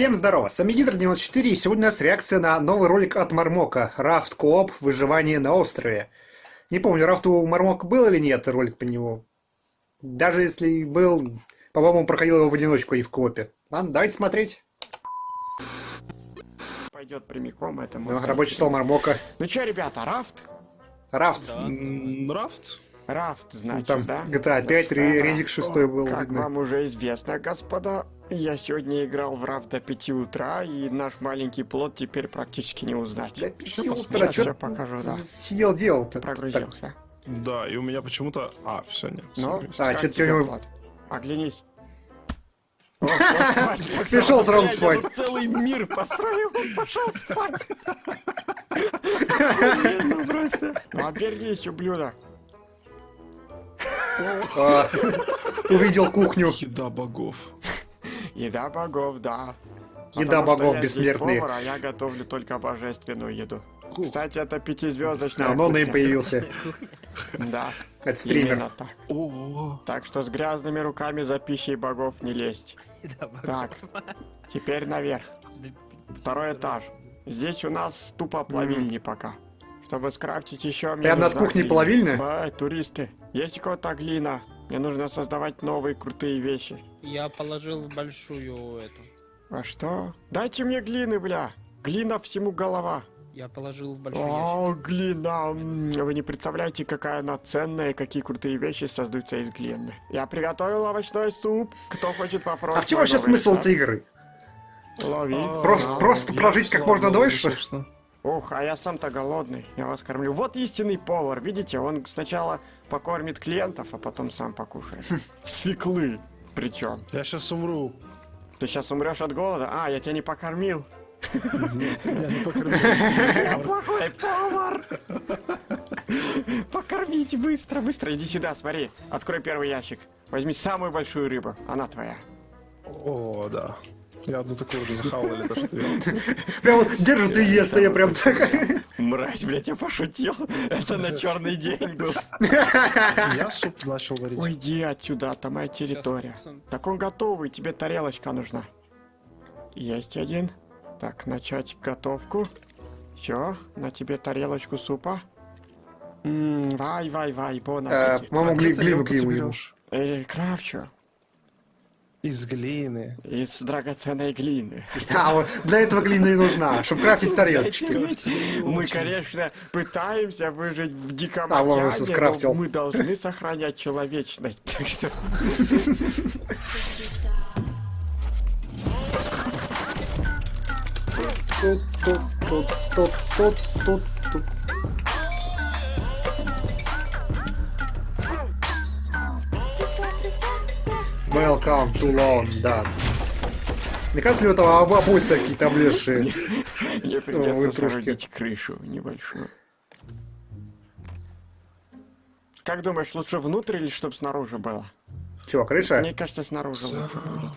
Всем здорово, с вами Гидр94 и сегодня у нас реакция на новый ролик от Мармока Raft Кооп Выживание на острове. Не помню, Raft у Мармока был или нет ролик по нему. Даже если был, по-моему, проходил его в одиночку и в коопе. Ладно, давайте смотреть. Пойдет прямиком это Ну, рабочий стол Мармока. Ну что, ребята, Raft? Raft. М, Raft? Raft, Ну, значит, там да? GTA 5, Raft. Резик 6 был Как видно. вам уже известно, господа, я сегодня играл в Raft до 5 утра, и наш маленький плот теперь практически не узнать. Для пяти Ща утра, ща покажу, да. сидел делал-то? Прогрузился. Да, и у меня почему-то... А, все, нет. Ну. А, тебе, у него- Влад? Оглянись. Пришел сразу спать. целый мир построил, пошел спать. Охуенно просто. Ну, обернись, ублюдок. А, Увидел кухню. Еда богов. Еда богов, да. Еда богов бессмертные. повар, а я готовлю только божественную еду. Кстати, это пятизвездочная. А, он и появился. Да, Это стример. так. Так что с грязными руками за пищей богов не лезть. Так, теперь наверх. Второй этаж. Здесь у нас тупо плавильни пока. Чтобы скрафтить еще мне Прям над кухней глина. плавильня? Бай, туристы, есть у кого-то глина? Мне нужно создавать новые крутые вещи. Я положил в большую эту. А что? Дайте мне глины, бля. Глина всему голова. Я положил в большой ящик. О, глина! М, Вы не представляете, какая она ценная и какие крутые вещи создаются из глины. Я приготовил овощной суп. Кто хочет попробовать? А в чем вообще смысл этой игры? Лови. а, Просто- прожить как можно дольше? собственно. Ух, а я сам-то голодный. Я вас кормлю. Вот истинный повар. Видите, он сначала покормит клиентов, а потом сам покушает. Свеклы. Причем. Я сейчас умру. Ты сейчас умрешь от голода? А, я тебя не покормил. Нет, меня не покормили. Я плохой повар. Покормите быстро, быстро. Иди сюда, смотри. Открой первый ящик. Возьми самую большую рыбу. Она твоя. О, да. Я одну такую уже захавал или даже две. Прям вот держит и ест, а я прям так... Мразь, блядь, я пошутил. Это на черный день был. Я суп начал варить. Уйди отсюда, это моя территория. Так он готовый, тебе тарелочка нужна. Есть один. Так, начать готовку. Все, на тебе тарелочку супа. Ммм, вай, вай, вай, бон Э, аппетит. Где глину ему. берешь? Из глины. Из драгоценной глины. А, вот для этого глина и нужна, чтобы крафтить тарелочки. Мы, конечно, пытаемся выжить в диком А, вон он океане, скрафтил. мы должны сохранять человечность. Так что Тут, тут, тут, тут, тут, тут, тут. Welcome to London. Мне кажется, ли у этого об- обои какие-то облезшие? мне придется соорудить крышу небольшую. Как думаешь, лучше внутрь или чтобы снаружи было? Чего, крыша? Мне кажется, снаружи лучше будет.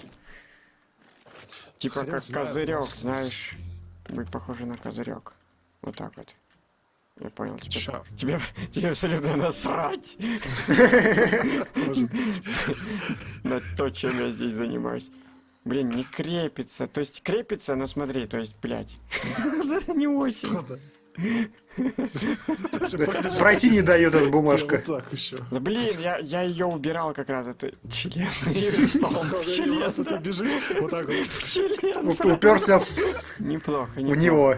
Типа как козырек, знаешь. Будет похоже на козырек. Вот так вот. Я понял, тебе, Ща. тебе, тебе абсолютно насрать на то, чем я здесь занимаюсь. Блин, не крепится. То есть крепится, но смотри, то есть, блядь. Не очень. Пройти не дает эта бумажка. Да блин, я, я ее убирал как раз, это член. Член, ты бежишь вот так вот. Уперся в Неплохо, в неплохо. него.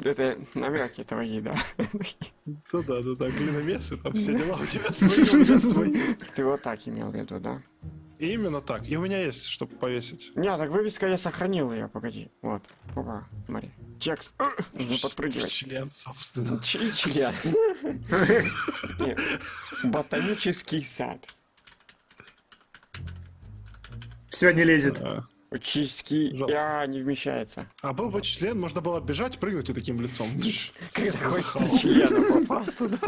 Это намеки твои, да. Да, да, да, да, глиномесы, там все дела у тебя свои, у меня свои. Ты вот так имел в виду, да? И Именно так. И у меня есть, чтобы повесить. Не, так вывеска я сохранил ее, погоди. Вот. Опа, смотри. Текст. Нужно подпрыгивать. Член, собственно. Ч- член. Ботанический сад. Все не лезет. Учительский... Жалко. А, не вмещается. А был бы член, можно было бежать, прыгнуть и таким лицом. Когда хочется члена попасть туда.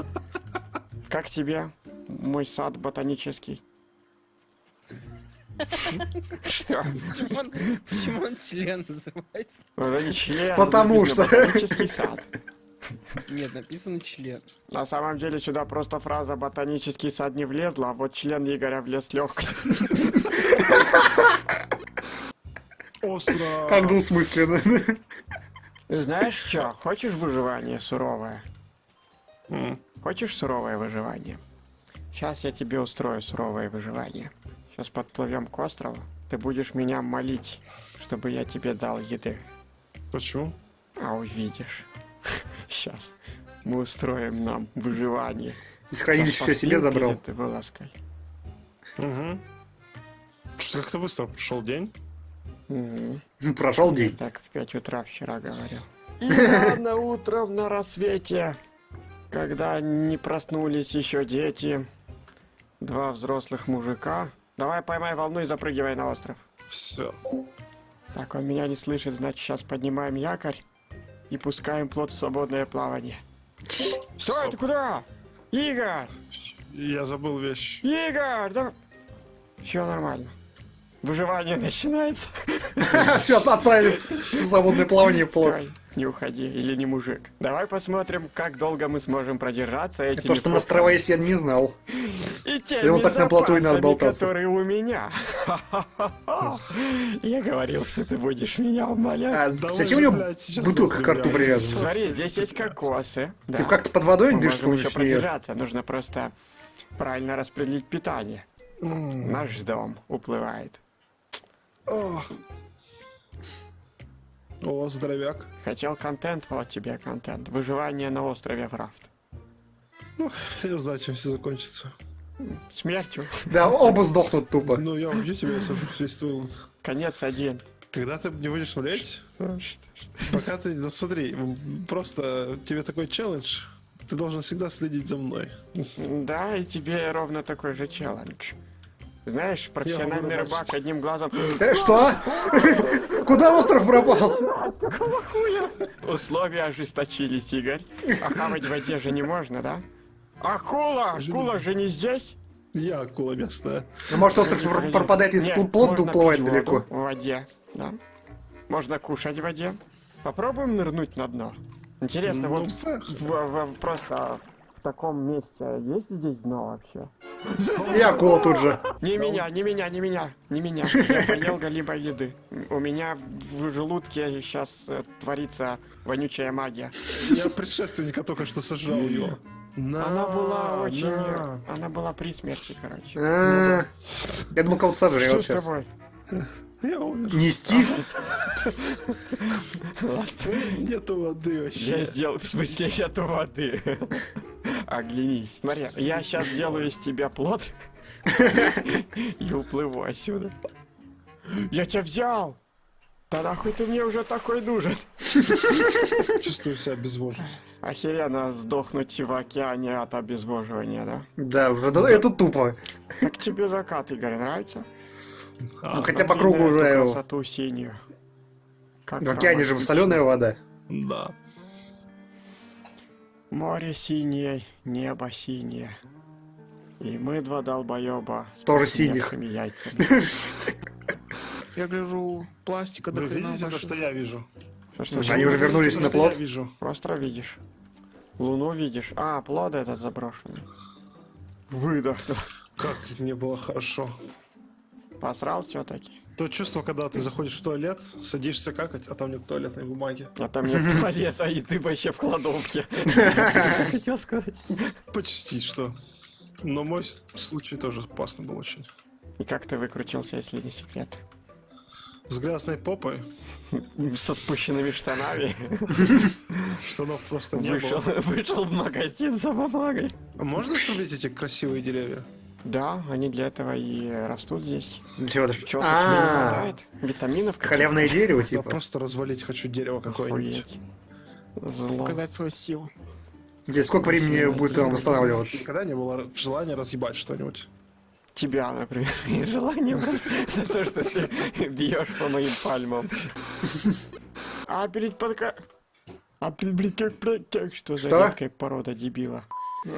Как тебе мой сад ботанический? Что? Почему он, почему он член называется? Это не член. Потому что. Ботанический сад. Нет, написано член. На самом деле сюда просто фраза «ботанический сад» не влезла, а вот член Игоря влез легко. Остров. Как двусмысленно. Знаешь что, хочешь выживание суровое? М. Хочешь суровое выживание? Сейчас я тебе устрою суровое выживание. Сейчас подплывем к острову. Ты будешь меня молить, чтобы я тебе дал еды. Почему? А увидишь. Сейчас. Мы устроим нам выживание. Из хранилища все себе забрал. перед вылазкой. Угу. Что как-то быстро прошел день. Мгм. Прошел Я день. так в 5 утра вчера говорил. И рано утром на рассвете, когда не проснулись еще дети, два взрослых мужика. Давай поймай волну и запрыгивай на остров. Все. Так, он меня не слышит, значит, сейчас поднимаем якорь и пускаем плот в свободное плавание. Стой, ты куда? Игорь! Я забыл вещь. Игорь! Да... Все нормально. Выживание начинается. Все, отправили в свободное плавание плод. Стой, не уходи, или не мужик. Давай посмотрим, как долго мы сможем продержаться этими То, что на острова есть, я не знал. и теми Ему так на плоту и надо болтаться. которые у меня. Я говорил, что ты будешь меня умолять. А зачем у него бутылка к рту привязана? Смотри, здесь есть кокосы. Ты как-то под водой Мы дышишь, можем еще продержаться, нужно просто правильно распределить питание. Наш дом уплывает. О. О, здоровяк. Хотел контент, вот тебе контент. Выживание на острове Врафт. Я знаю, чем все закончится. Смертью. Да, оба сдохнут тупо. Ну, я убью тебя, я сажу весь твой лут. Конец один. Когда ты не будешь смотреть, пока ты, ну смотри, просто тебе такой челлендж, ты должен всегда следить за мной. Да, и тебе ровно такой же челлендж. Знаешь, профессиональный рыбак одним глазом... Э, Что? Куда остров пропал? Условия ожесточились, Игорь. А хавать в воде же не можно, да? Акула! Акула же не здесь? Я акула местная. Ну, Может, остров пропадает, если плод уплывает далеко. В воде, да. Можно кушать в воде. Попробуем нырнуть на дно. Интересно, Ну, вот просто в таком месте есть здесь дно вообще? И акула тут же. Не меня, не меня, не меня, не меня. Я поел еды. У меня в желудке сейчас творится вонючая магия. Я предшественника только что сожрал его. На, Она была очень... на. Она была при смерти, короче. А, Я думал, кого-то Что сожрет с тобой? Я умер. Нести? Нету воды Я вообще. сделал... В смысле, нету воды. Оглянись. Смотри, я сейчас сделаю из тебя плод и уплыву отсюда. Я тебя взял! Да нахуй ты мне уже такой нужен? Чувствую себя безвожным. Охеренно сдохнуть в океане от обезвоживания, да? Да, уже да- это тупо. Как тебе закат, Игорь, нравится? Ну, хотя по кругу уже... красоту синюю. Как В океане же соленая вода. Да. Море синее, небо синее. И мы два долбоеба Тоже яйцами. Я гляжу, пластика до Вы хрена видите то, что я вижу? Что Они уже вернулись на? Я вижу. Остров видишь? Луну видишь? А, плод этот заброшенный. Выдохнул. Как мне было хорошо. Посрал все-таки. То чувство, когда ты заходишь в туалет, садишься какать, а там нет туалетной бумаги. А там нет туалета, и ты вообще в кладовке. Хотел сказать. Почти что. Но мой случай тоже опасный был очень. И как ты выкрутился, если не секрет? С грязной попой Со спущенными штанами. штанов просто не Вышел, было. вышел в магазин за бумагой. А можно срубить эти красивые деревья? Да, они для этого и растут здесь. Чего-то не А, хватает? Витаминов? халявное дерево, Я типа. просто развалить хочу дерево какое-нибудь. Зло. Показать свою силу. Здесь сколько времени будет он восстанавливаться? Никогда не было желания разъебать что-нибудь. Тебя, например, из желания просто за то, что ты бьешь по моим пальмам. А перед подка... А перед, блин, как, блядь, как что за редкая порода дебила?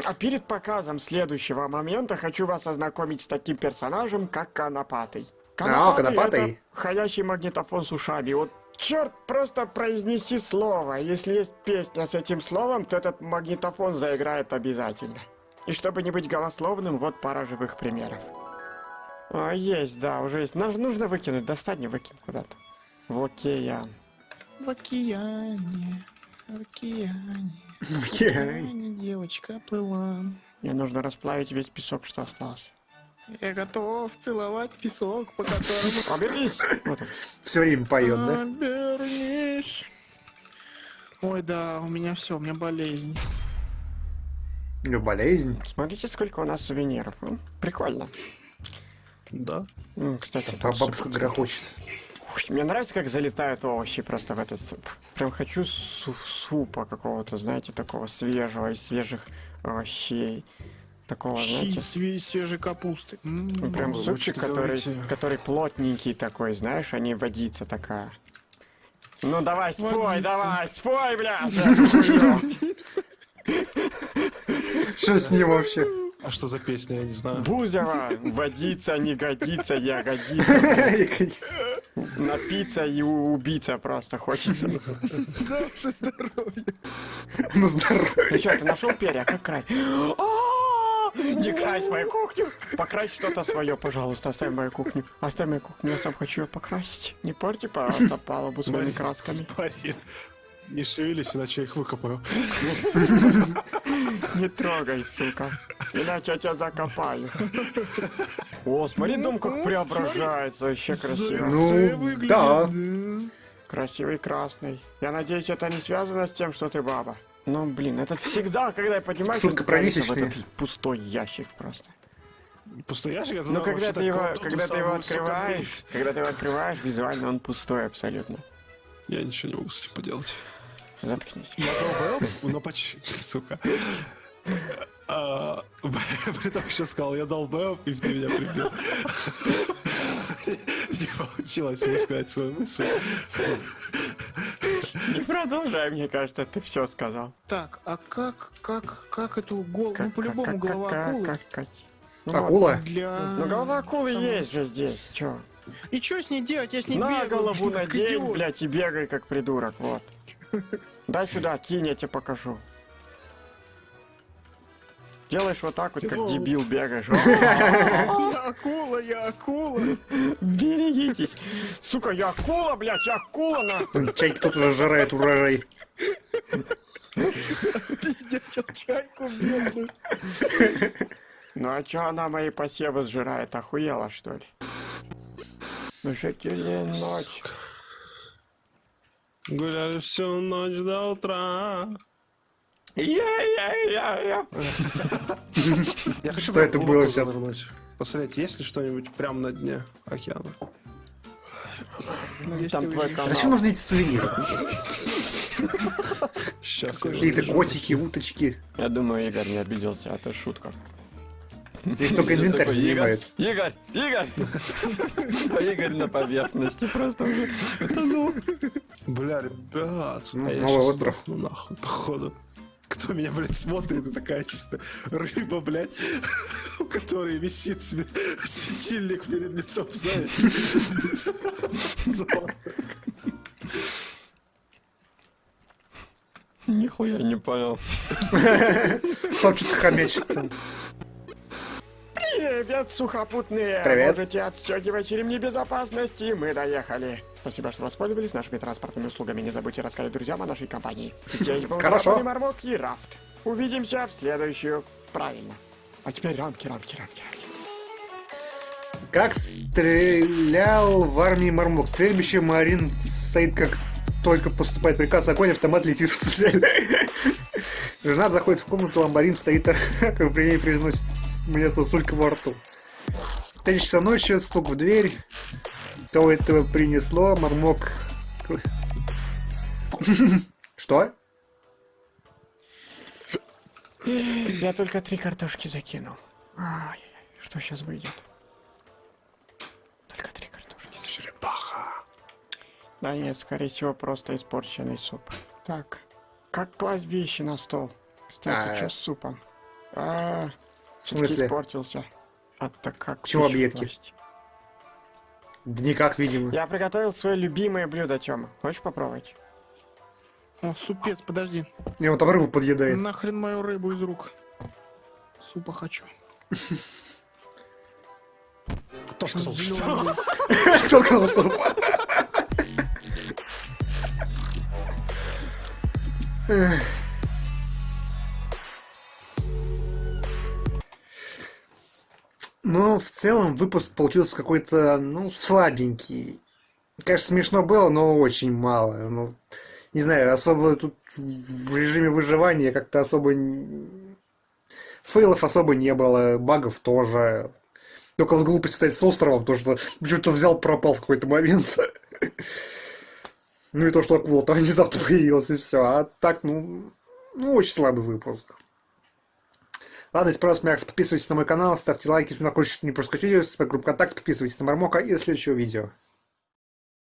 А перед показом следующего момента хочу вас ознакомить с таким персонажем, как Конопатый. А, Конопатый. это ходящий магнитофон с ушами. Вот черт, просто произнеси слово. Если есть песня с этим словом, то этот магнитофон заиграет обязательно. И чтобы не быть голословным, вот пара живых примеров. А, есть, да, уже есть. Нам же нужно выкинуть, достань и выкинь куда-то. В океан. В океане, в океане, Окей. океане девочка плыла. Мне нужно расплавить весь песок, что остался. Я готов целовать песок, по которому... Обернись! Все время поет, А. да? Обернись. Ой, да, у меня все, у меня болезнь. У него болезнь. Смотрите, сколько у нас сувениров. Прикольно. Да. Кстати, А бабушка грохочет. Мне нравится, как залетают овощи просто в этот суп. Прям хочу су- супа какого-то, знаете, такого свежего, из свежих овощей. Такого, Щи знаете, све- свежей капусты. Ну, прям вы супчик, который, говорите. который плотненький такой, знаешь, а не водица такая. Ну давай, спой, Водица. давай, спой, хуёво. Что с ним вообще? А что за песня, я не знаю. Бузова, водица, не годится, ягодица. Напиться и у- убиться просто хочется. Наше здоровье. На здоровье. Ну что, ты нашел перья? Как край? А, Не крась мою кухню! Покрась что-то свое, пожалуйста, оставь мою кухню. Оставь мою кухню, я сам хочу ее покрасить. Не порти, пожалуйста, палубу своими красками. Марин, не шевелись, иначе я их выкопаю. Не трогай, сука. Иначе я тебя закопаю. О, смотри, дом как преображается, вообще красиво. Ну, да. Красивый красный. Я надеюсь, это не связано с тем, что ты баба. Ну, блин, это всегда, когда я поднимаюсь, Шутка про в этот пустой ящик просто. Пустой ящик? это Ну, когда ты его, когда ты его открываешь, когда ты его открываешь, визуально он пустой абсолютно. Я ничего не могу с этим поделать. Заткнись. Я долбоёб, но почти, сука. А, При том еще сказал, я долбоёб, и ты меня прибил. Не получилось высказать свою мысль. Не продолжай, мне кажется, ты все сказал. Так, а как, как, как эту голову? Ну, по-любому голова акулы. как- как- Ну, вот. Акула? Для... Ну, голова акулы Там- есть же здесь, чё? И что с ней делать? Я с ней На бегаю, голову как надень, блядь, и бегай, как придурок, вот. Дай сюда, кинь, я тебе покажу. Делаешь вот так вот, как Ну. дебил бегаешь. Я акула, я акула. Берегитесь. Сука, я акула, блядь, я акула, на. Чайки тут уже жирает урожай. Пиздячил чайку бедную. Ну а чё она мои посевы сжирает? Охуела, что ли? Жители ночь. Гуляли всю ночь до утра. Я-я-я-я. Я хочу Что это было сейчас? Посмотреть, есть ли что-нибудь прямо на дне океана. Ну, Там твой канал. Зачем нужны эти сувениры? Сейчас. Какие-то котики, уточки. Я думаю, Игорь не обиделся, это шутка. Здесь только инвентарь занимает. Игорь, Игорь! А Игорь на поверхности просто уже. Это ну. Бля, ребят. Ну, а новый остров. сдохну нахуй, походу. Кто меня, блядь, смотрит, и такая чисто рыба, блядь, у которой висит све- светильник перед лицом, знаешь? Нихуя не понял. Сам что-то хомячит там. Привет, сухопутные! Привет. Можете отстегивать ремни безопасности, мы доехали. Спасибо, что воспользовались нашими транспортными услугами. Не забудьте рассказать друзьям о нашей компании. Здесь был Хорошо. Мармок и Рафт. Увидимся в следующую. Правильно. А теперь рамки, рамки, рамки, рамки. Как стрелял в армии Мармок. Стрельбище Марин стоит как только поступает приказ, огонь, автомат летит в цель. Жена заходит в комнату, а Марин стоит, как при ней произносит мне сосулька во рту. Три часа ночи, стук в дверь. Кто этого принесло? Мармок... Что? Я только три картошки закинул. Ай, что сейчас выйдет? Только три картошки. Черепаха. Да нет, скорее всего, просто испорченный суп. Так, как класть вещи на стол? Кстати, А, что с супом? А, в смысле? испортился. А так как? Почему объедки? Власть? Да никак, видимо. Я приготовил свое любимое блюдо, Тёма. Хочешь попробовать? О, супец, подожди. Не, вот там рыбу подъедает. Нахрен мою рыбу из рук. Супа хочу. Кто сказал, что? Кто сказал супа? Эх. Но в целом выпуск получился какой-то, ну, слабенький. Конечно, смешно было, но очень мало. Ну, не знаю, особо тут в режиме выживания как-то особо... Фейлов особо не было, багов тоже. Только вот глупость кстати, с островом, то что почему-то взял, пропал в какой-то момент. Ну и то, что акула там внезапно появилась, и все. А так, ну, ну, очень слабый выпуск. Ладно, если понравилось, Макс, подписывайтесь на мой канал, ставьте лайки, если вы хочешь не пропускать видео, группу ВКонтакте, подписывайтесь на Мармока и до следующего видео.